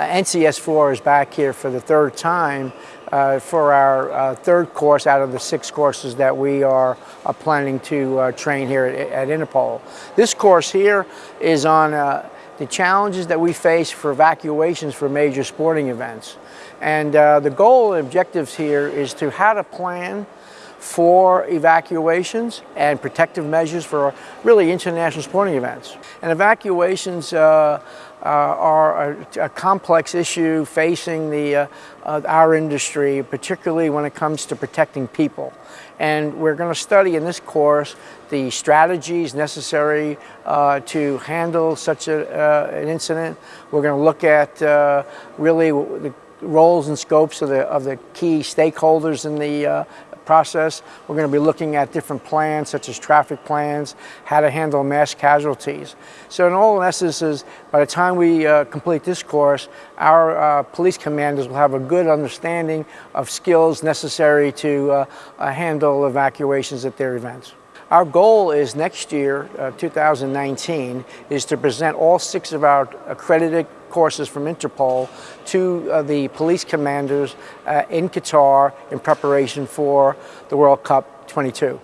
Uh, NCS4 is back here for the third time uh, for our uh, third course out of the six courses that we are uh, planning to uh, train here at, at, Interpol. This course here is on uh, the challenges that we face for evacuations for major sporting events. And the goal and objectives here is to how to plan for evacuations and protective measures for really international sporting events. And evacuations uh, uh, are a, a, complex issue facing the, uh, uh, our industry, particularly when it comes to protecting people. And we're going to study in this course the strategies necessary uh, to handle such a, uh, an incident. We're going to look at really the roles and scopes of the, of the key stakeholders in the, process. We're going to be looking at different plans such as traffic plans, how to handle mass casualties. So in all essence, by the time we uh, complete this course, our uh, police commanders will have a good understanding of skills necessary to uh, uh handle evacuations at their events. Our goal is next year, uh, 2019, is to present all six of our accredited courses from Interpol to uh, the police commanders uh, in Qatar in preparation for the World Cup 22.